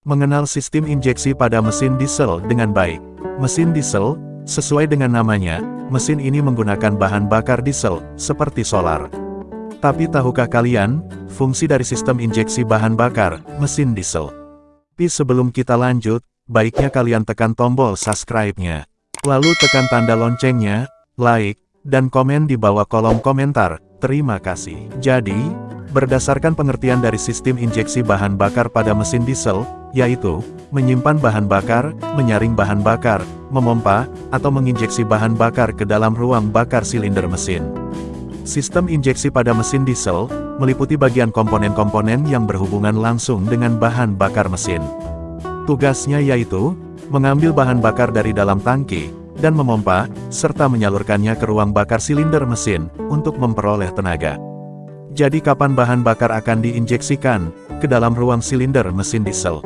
Mengenal sistem injeksi pada mesin diesel dengan baik. Mesin diesel, sesuai dengan namanya, mesin ini menggunakan bahan bakar diesel, seperti solar. Tapi tahukah kalian, fungsi dari sistem injeksi bahan bakar, mesin diesel? Tapi sebelum kita lanjut, baiknya kalian tekan tombol subscribe-nya. Lalu tekan tanda loncengnya, like, dan komen di bawah kolom komentar. Terima kasih. Jadi, berdasarkan pengertian dari sistem injeksi bahan bakar pada mesin diesel, yaitu, menyimpan bahan bakar, menyaring bahan bakar, memompa, atau menginjeksi bahan bakar ke dalam ruang bakar silinder mesin. Sistem injeksi pada mesin diesel, meliputi bagian komponen-komponen yang berhubungan langsung dengan bahan bakar mesin. Tugasnya yaitu, mengambil bahan bakar dari dalam tangki, dan memompa, serta menyalurkannya ke ruang bakar silinder mesin, untuk memperoleh tenaga. Jadi kapan bahan bakar akan diinjeksikan, ke dalam ruang silinder mesin diesel?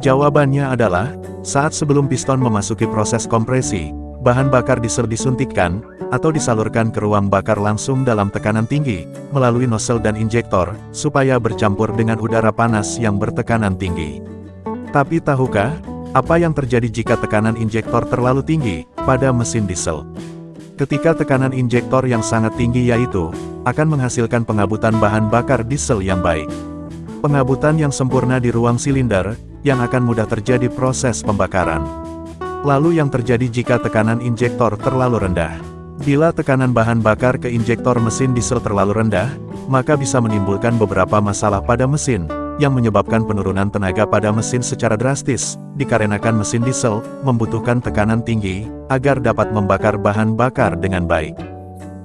Jawabannya adalah, saat sebelum piston memasuki proses kompresi, bahan bakar diesel disuntikkan, atau disalurkan ke ruang bakar langsung dalam tekanan tinggi, melalui nozzle dan injektor, supaya bercampur dengan udara panas yang bertekanan tinggi. Tapi tahukah, apa yang terjadi jika tekanan injektor terlalu tinggi, pada mesin diesel? Ketika tekanan injektor yang sangat tinggi yaitu, akan menghasilkan pengabutan bahan bakar diesel yang baik. Pengabutan yang sempurna di ruang silinder, yang akan mudah terjadi proses pembakaran. Lalu yang terjadi jika tekanan injektor terlalu rendah. Bila tekanan bahan bakar ke injektor mesin diesel terlalu rendah, maka bisa menimbulkan beberapa masalah pada mesin, yang menyebabkan penurunan tenaga pada mesin secara drastis, dikarenakan mesin diesel membutuhkan tekanan tinggi, agar dapat membakar bahan bakar dengan baik.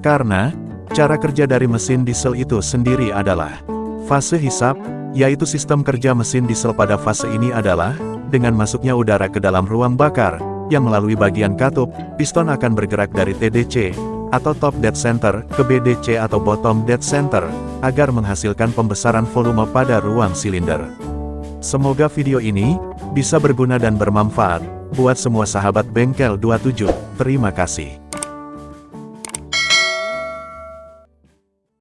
Karena, cara kerja dari mesin diesel itu sendiri adalah fase hisap, yaitu sistem kerja mesin diesel pada fase ini adalah, dengan masuknya udara ke dalam ruang bakar, yang melalui bagian katup, piston akan bergerak dari TDC, atau top dead center, ke BDC atau bottom dead center, agar menghasilkan pembesaran volume pada ruang silinder. Semoga video ini, bisa berguna dan bermanfaat, buat semua sahabat bengkel 27, terima kasih.